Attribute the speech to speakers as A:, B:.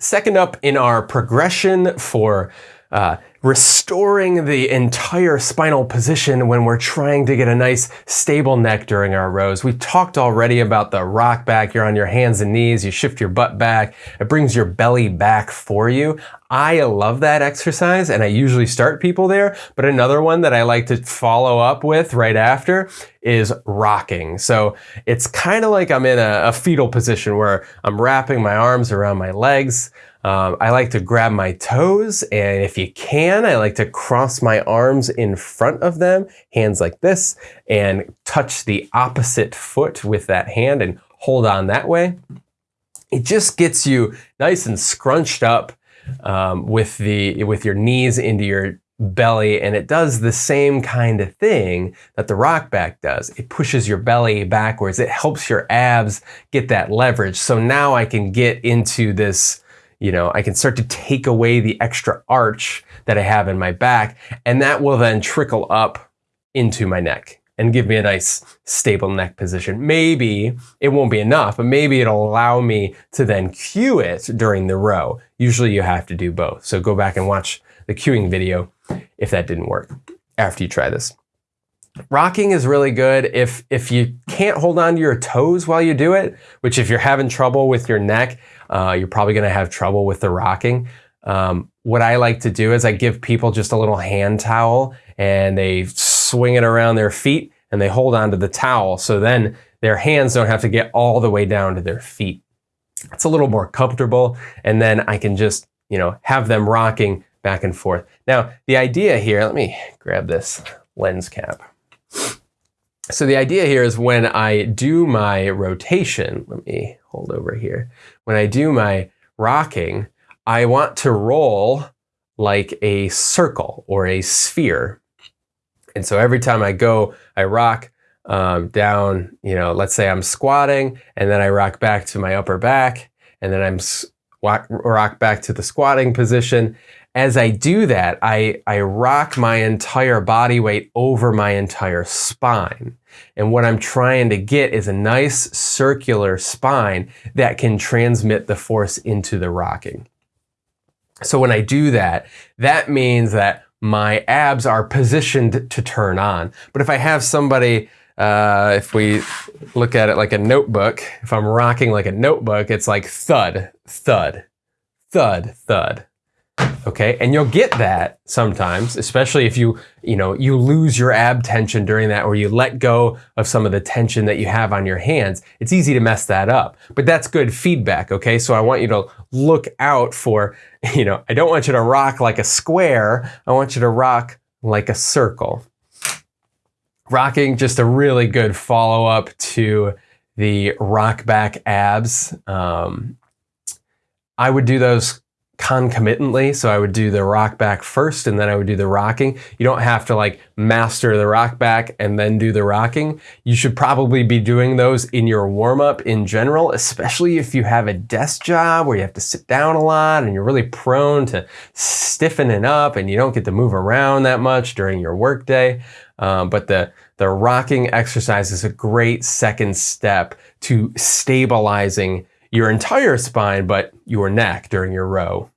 A: Second up in our progression for uh, restoring the entire spinal position when we're trying to get a nice stable neck during our rows. We've talked already about the rock back. You're on your hands and knees. You shift your butt back. It brings your belly back for you. I love that exercise and I usually start people there. But another one that I like to follow up with right after is rocking. So it's kind of like I'm in a, a fetal position where I'm wrapping my arms around my legs. Um, I like to grab my toes, and if you can, I like to cross my arms in front of them, hands like this, and touch the opposite foot with that hand and hold on that way. It just gets you nice and scrunched up um, with the with your knees into your belly and it does the same kind of thing that the rock back does. It pushes your belly backwards. It helps your abs get that leverage. So now I can get into this you know, I can start to take away the extra arch that I have in my back, and that will then trickle up into my neck and give me a nice stable neck position. Maybe it won't be enough, but maybe it'll allow me to then cue it during the row. Usually you have to do both. So go back and watch the cueing video if that didn't work after you try this. Rocking is really good if, if you can't hold on to your toes while you do it, which if you're having trouble with your neck, uh, you're probably going to have trouble with the rocking. Um, what I like to do is I give people just a little hand towel and they swing it around their feet and they hold onto the towel. So then their hands don't have to get all the way down to their feet. It's a little more comfortable. And then I can just, you know, have them rocking back and forth. Now, the idea here, let me grab this lens cap. So the idea here is when I do my rotation, let me hold over here. When I do my rocking, I want to roll like a circle or a sphere. And so every time I go, I rock um, down, you know, let's say I'm squatting and then I rock back to my upper back and then I'm rock back to the squatting position as I do that, I, I rock my entire body weight over my entire spine. And what I'm trying to get is a nice circular spine that can transmit the force into the rocking. So when I do that, that means that my abs are positioned to turn on. But if I have somebody, uh, if we look at it like a notebook, if I'm rocking like a notebook, it's like thud, thud, thud, thud, okay? And you'll get that sometimes, especially if you, you know, you lose your ab tension during that or you let go of some of the tension that you have on your hands. It's easy to mess that up, but that's good feedback, okay? So I want you to look out for, you know, I don't want you to rock like a square. I want you to rock like a circle. Rocking, just a really good follow-up to the rock back abs. Um, I would do those concomitantly. So I would do the rock back first and then I would do the rocking. You don't have to like master the rock back and then do the rocking. You should probably be doing those in your warm up in general, especially if you have a desk job where you have to sit down a lot and you're really prone to stiffening up and you don't get to move around that much during your workday. Um, but the, the rocking exercise is a great second step to stabilizing your entire spine, but your neck during your row.